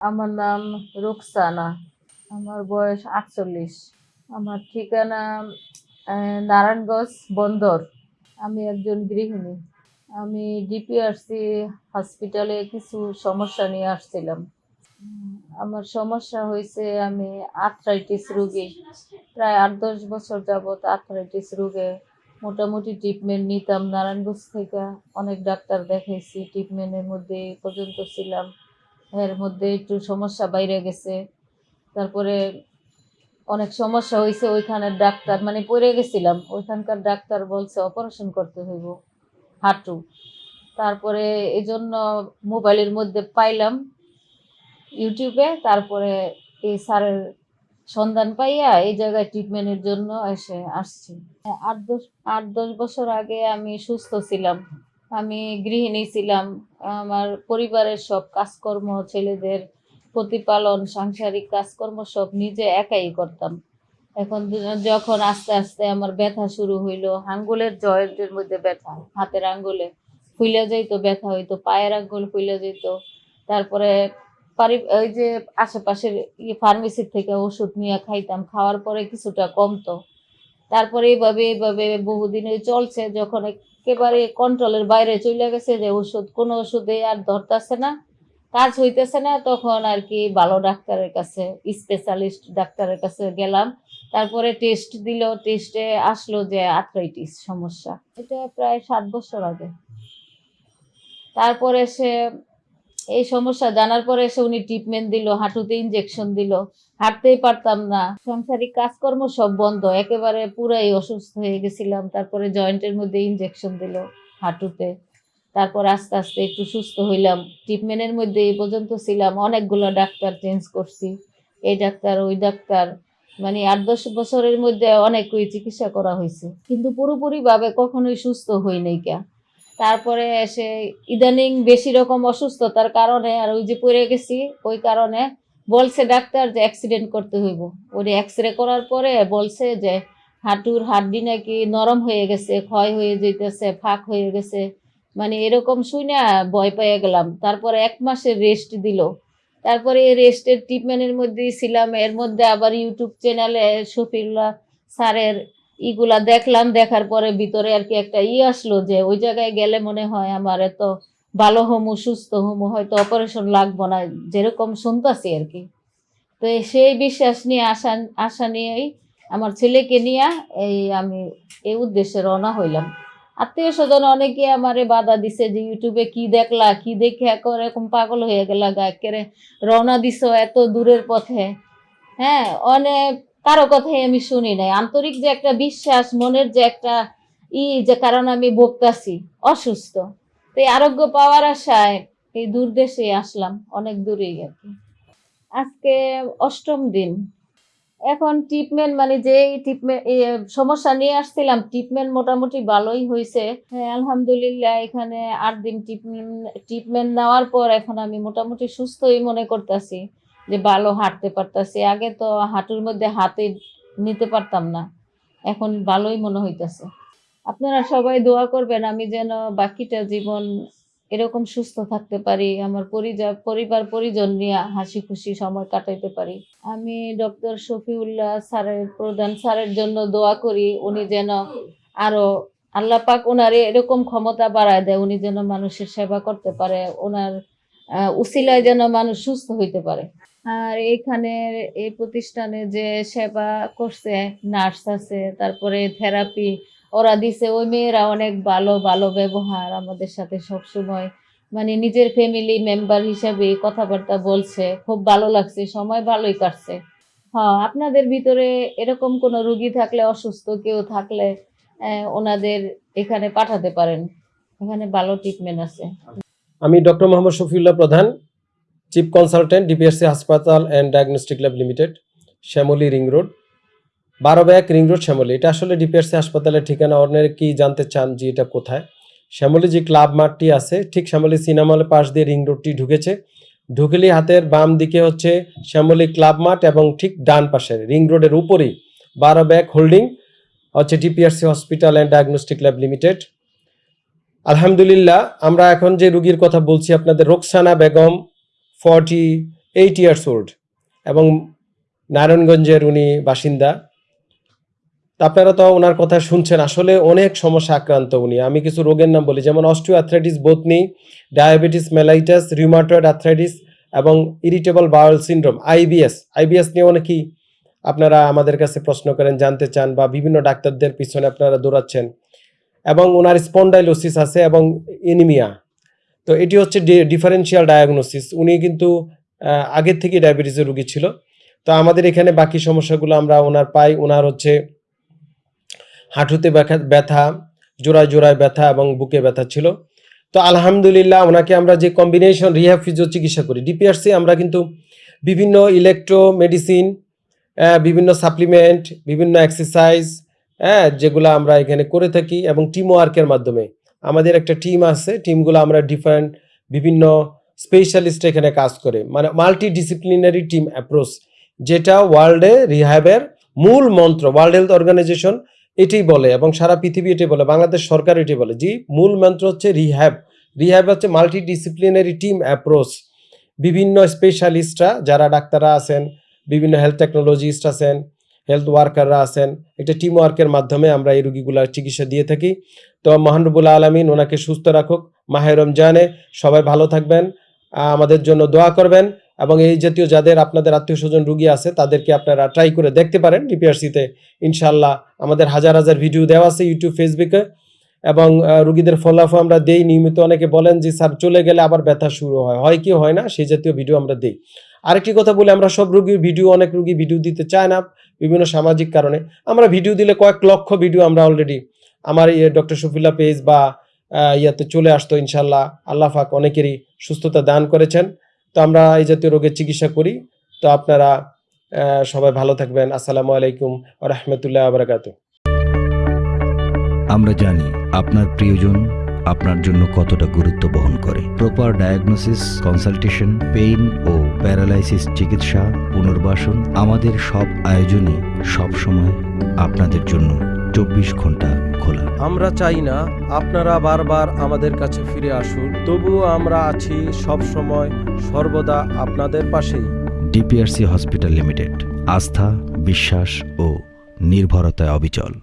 আমার নাম রুকসানা, আমার বয়স আটচল্লিশ। আমার ঠিকানা নারায়ণগঞ্জ বন্দর। আমি একজন গৃহিণী। আমি ডিপিআরসি হসপিটালে কিছু সমস্যা নিয়ে আসছিলাম। আমার সমস্যা হয়েছে আমি আর্থ্রাইটিস রোগী। প্রায় আট দশ বছর যাবৎ আর্থ্রাইটিস রোগে মোটামুটি ট্রিটমেন্ট নিতাম। নারায়ণগঞ্জ থেকে অনেক ডাক্তার দেখাইছি। ট্রিটমেন্টের মধ্যে পর্যন্ত ছিলাম। এর মধ্যে একটু সমস্যা বাইরে গেছে। তারপরে অনেক সমস্যা হয়েছে ওইখানের ডাক্তার মানে পড়ে গেছিলাম, ওইখানকার ডাক্তার বলছে অপারেশন করতে হইব, হাঁটু। তারপরে এই জন্য মোবাইলের মধ্যে পাইলাম ইউটিউবে, তারপরে এই স্যারের সন্ধান পাইয়া এই জায়গায় ট্রিটমেন্টের জন্য এসে আসছি। আট দশ আট দশ বছর আগে আমি সুস্থ ছিলাম। আমি গৃহিণী ছিলাম। আমার পরিবারের সব কাজকর্ম, ছেলেদের প্রতিপালন, সাংসারিক কাজকর্ম সব নিজে একাই করতাম। এখন যখন আস্তে আস্তে আমার ব্যথা শুরু হইল, আঙ্গুলের জয়েন্টের মধ্যে ব্যথা, হাতের আঙ্গুলে ফুলে যাইতো, ব্যথা হইতো, পায়ের আঙ্গুল ফুলে যেত তারপরে পারি ওই যে আশেপাশের ইয়ে ফার্মেসির থেকে ওষুধ নিয়ে খাইতাম, খাওয়ার পরে কিছুটা কমতো। তারপরে এইভাবে এইভাবে বহুদিন চলছে। যখন একেবারে কন্ট্রোলের বাইরে চলে গেছে যে ওষুধ, কোনো ওষুধে আর ধরতেছে না। কাজ হইতেছে না, তখন আর কি ভালো ডাক্তারের কাছে স্পেশালিস্ট ডাক্তারের কাছে গেলাম। তারপরে টেস্ট দিল টেস্টে আসলো যে আর্থ্রাইটিস সমস্যা। এটা প্রায় সাত বছর আগে। তারপরে সে এই সমস্যা, জানার পরে এসে উনি ট্রিটমেন্ট দিল, হাঁটুতে ইনজেকশন দিল। হাঁটতেই পারতাম না। সাংসারিক কাজকর্ম সব বন্ধ, একেবারে পুরাই অসুস্থ হয়ে গেছিলাম। তারপরে জয়েন্টের মধ্যে ইনজেকশন দিল হাঁটুতে। তারপর আস্তে আস্তে একটু সুস্থ হইলাম। ট্রিটমেন্টের মধ্যে এই পর্যন্ত ছিলাম। অনেকগুলো ডাক্তার চেঞ্জ করছি। এই ডাক্তার, ওই ডাক্তার মানে আট দশ বছরের মধ্যে অনেকই চিকিৎসা করা হয়েছে। কিন্তু পুরোপুরিভাবে কখনোই সুস্থ হই নাই কে তারপরে এসে ইদানিং বেশি রকম অসুস্থতার কারণে আর ওই যে পড়ে গেছি, ওই কারণে বলছে ডাক্তার যে অ্যাক্সিডেন্ট করতে হইব। ওই এক্স রে করার পরে বলছে যে হাঁটুর হাড্ডি নাকি নরম হয়ে গেছে, ক্ষয় হয়ে যেতেছে ফাঁক হয়ে গেছে। মানে এরকম শুই না ভয় পেয়ে গেলাম। তারপরে এক মাসের রেস্ট দিল। তারপরে এই রেস্টের ট্রিটমেন্টের মধ্যেই ছিলাম। এর মধ্যে আবার ইউটিউব চ্যানেলে শফিউল্লাহ স্যারের ইগুলা দেখলাম, দেখার পরে ভিতরে আর কি একটা ই আসলো যে ওই জায়গায় গেলে মনে হয় আমার এত ভালো হমু, সুস্থ হমু, হয়তো অপারেশন লাগবো না, যেরকম শুনতাছি আর কি। তো সেই বিশ্বাস নিয়ে, আশা আশা নিয়েই আমার ছেলেকে নিয়ে এই আমি এই উদ্দেশ্যে রওনা হইলাম। আত্মীয় স্বজন অনেকে আমারে বাধা দিছে যে ইউটিউবে কি দেখলা, কি দেখে এরকম পাগল হয়ে গেলা গা রওনা দিছো এত দূরের পথে। হ্যাঁ অনেক কারও কথাই আমি শুনি নাই। আন্তরিক যে একটা বিশ্বাস, মনের যে একটা ই যে কারণ আমি বকতাছি অসুস্থ। তো এই আরোগ্য পাওয়ার আশায় এই দূর দেশে আসলাম, অনেক দূরেই আর কি আজকে অষ্টম দিন। এখন ট্রিটমেন্ট মানে যে ট্রিটমেন্ট সমস্যা নিয়ে আসছিলাম ট্রিটমেন্ট মোটামুটি ভালোই হয়েছে হ্যাঁ আলহামদুলিল্লাহ, এখানে আট দিন ট্রিটমেন্ট ট্রিটমেন্ট নেওয়ার পর এখন আমি মোটামুটি সুস্থই মনে করতেছি। যে ভালো হাঁটতে পারতাছি। আগে তো হাঁটুর মধ্যে হাতে নিতে পারতাম না। এখন ভালোই মনে হইতেছে। আপনারা সবাই দোয়া করবেন, আমি যেন বাকিটা জীবন এরকম সুস্থ থাকতে পারি, আমার পরিবার পরিবার, পরিজন নিয়ে হাসি খুশি সময় কাটাইতে পারি। আমি ডক্টর শফিউল্লাহ স্যারের, প্রধান স্যারের জন্য দোয়া করি, উনি যেন আরও আল্লাহ পাক ওনার এরকম ক্ষমতা বাড়ায় দেয়, উনি যেন মানুষের সেবা করতে পারে ওনার উসিলায় যেন মানুষ সুস্থ হইতে পারে। আর এইখানে এই প্রতিষ্ঠানে যে সেবা করছে, নার্স আছে, তারপরে থেরাপি, ওরা দিছে। ওই মেয়েরা অনেক ভালো ভালো ব্যবহার আমাদের সাথে সব সময় মানে নিজের ফ্যামিলি মেম্বার হিসাবে কথাবার্তা বলছে। খুব ভালো লাগছে, সময় ভালোই কাটছে। হ্যাঁ আপনাদের ভিতরে এরকম কোনো রুগী থাকলে, অসুস্থ কেউ থাকলে ওনাদের এখানে পাঠাতে পারেন। এখানে ভালো ট্রিটমেন্ট আছে। আমি doctor Mohammad Shafiullah Pradhan. Chief consultant DPSC হাসপাতাল and diagnostic lab limited Shyamoli ring road বারো ব্যাক রিং রোড শ্যামলী এটা আসলে ডিপিএসসি হাসপাতালের ঠিকানা। কি জানতে চান যে এটা কোথায়? শ্যামলী যে ক্লাব মাঠটি আছে, ঠিক শ্যামলী সিনেমা পাশ দিয়ে রিং রোডটি ঢুকেছে। ঢুকলি হাতের বাম দিকে হচ্ছে শ্যামলী ক্লাব মাঠ এবং ঠিক ডান পাশে রিং রোডের উপরেই বারো ব্যাক হোল্ডিং হচ্ছে DPRC hospital and diagnostic lab limited আলহামদুলিল্লাহ, আমরা এখন যে রুগীর কথা বলছি, আপনাদের Roksana Begum forty eight years old এবং নারায়ণগঞ্জের উনি বাসিন্দা। আপনারা তো ওনার কথা শুনছেন, আসলে অনেক সমস্যা আক্রান্ত উনি। আমি কিছু রোগের নাম বলি, যেমন অস্টিও আর্থ্রাইটিস বোতনি, ডায়াবেটিস, মেলাইটাস, রিউমাটয়েড আর্থ্রাইটিস এবং irritable bowel syndrome, IBS. IBS নিয়ে অনেকেই আপনারা আমাদের কাছে প্রশ্ন করেন, জানতে চান বা বিভিন্ন ডাক্তারদের পিছনে আপনারা দৌড়াচ্ছেন। এবং ওনার স্পন্ডাইলোসিস আছে এবং এনিমিয়া। তো এটি হচ্ছে ডিফারেন্সিয়াল ডায়াগনোসিস উনি কিন্তু আগের থেকে ডায়াবেটিসের রোগী ছিল। তো আমাদের এখানে বাকি সমস্যাগুলো আমরা ওনার পাই। ওনার হচ্ছে হাঁটুতে ব্যথা- জোড়ায় জোড়ায় ব্যথা এবং বুকে ব্যথা ছিল। তো আলহামদুলিল্লাহ ওনাকে আমরা যে কম্বিনেশন রিহ্যাব ফিজিও চিকিৎসা করি ডিপিআরসি আমরা কিন্তু বিভিন্ন ইলেকট্রো মেডিসিন বিভিন্ন সাপ্লিমেন্ট বিভিন্ন এক্সারসাইজ হ্যাঁ যেগুলো আমরা এখানে করে থাকি এবং টিম ওয়ার্কের মাধ্যমে। আমাদের একটা টিম আছে টিমগুলো আমরা ডিফারেন্ট বিভিন্ন স্পেশালিস্ট এখানে কাজ করে। মানে মাল্টি ডিসিপ্লিনারি টিম অ্যাপ্রোচ যেটা ওয়ার্ল্ডে রিহ্যাবের মূল মন্ত্র ওয়ার্ল্ড হেলথ অর্গানাইজেশন এটাই বলে এবং সারা পৃথিবী এটাই বলে, বাংলাদেশ সরকার এটাই বলে। যে মূল মন্ত্র হচ্ছে রিহ্যাব রিহ্যাব হচ্ছে মাল্টি ডিসিপ্লিনারি টিম অ্যাপ্রোচ বিভিন্ন স্পেশালিস্টরা যারা ডাক্তাররা আছেন, বিভিন্ন হেলথ টেকনোলজিস্ট আছেন হেলথ ওয়ার্কাররা আছেন, একটা টিম ওয়ার্কের মাধ্যমে আমরা এই রুগীগুলার চিকিৎসা দিয়ে থাকি। তো মহানবুল আলমিন ওনাকে সুস্থ রাখুক, মাহে রমজানে সবাই ভালো থাকবেন আমাদের জন্য দোয়া করবেন এবং এই জাতীয় যাদের আপনাদের আত্মীয় স্বজন রুগী আছে, তাদেরকে আপনারা ট্রাই করে দেখতে পারেন ডিপিআরসিতে ইনশাল্লাহ আমাদের হাজার হাজার ভিডিও দেওয়া আছে ইউটিউব ফেসবুকে এবং রুগীদের ফলাফল আমরা দেই। নিয়মিত অনেকে বলেন যে, স্যার, চলে গেলে আবার ব্যথা শুরু হয়। হয় কি, হয় না, সেই জাতীয় ভিডিও আমরা দিই। আরেকটি কথা বলে, আমরা সব রুগীর ভিডিও অনেক রুগী ভিডিও দিতে চায় না। বিভিন্ন সামাজিক কারণে। আমরা ভিডিও দিলে কয়েক লক্ষ ভিডিও আমরা অলরেডি আমার ইয়ে ডক্টর শফিল্লা পেজ বা ইয়াতে চলে আসতো ইনশাল্লাহ আল্লাহ পাক অনেকেরই সুস্থতা দান করেছেন। তো আমরা এই জাতীয় রোগের চিকিৎসা করি। তো আপনারা সবাই ভালো থাকবেন। আসসালামু আলাইকুম রহমতুল্লাহ আবরাকাত আমরা জানি আপনার প্রিয়জন আপনার জন্য কতটা গুরুত্ব বহন করে। প্রপার ডায়াগনোসিস কনসালটেশন পেইন ও প্যারালাইসিস চিকিৎসা পুনর্বাসন আমাদের সব আয়োজনই সব সময় আপনাদের জন্য চব্বিশ ঘণ্টা খোলা। আমরা চাই না আপনারা বারবার আমাদের কাছে ফিরে আসুন তবুও আমরা আছি সব সময় সর্বদা আপনাদের পাশেই। ডিপিআরসি হসপিটাল লিমিটেড আস্থা বিশ্বাস ও নির্ভরতায় অবিচল।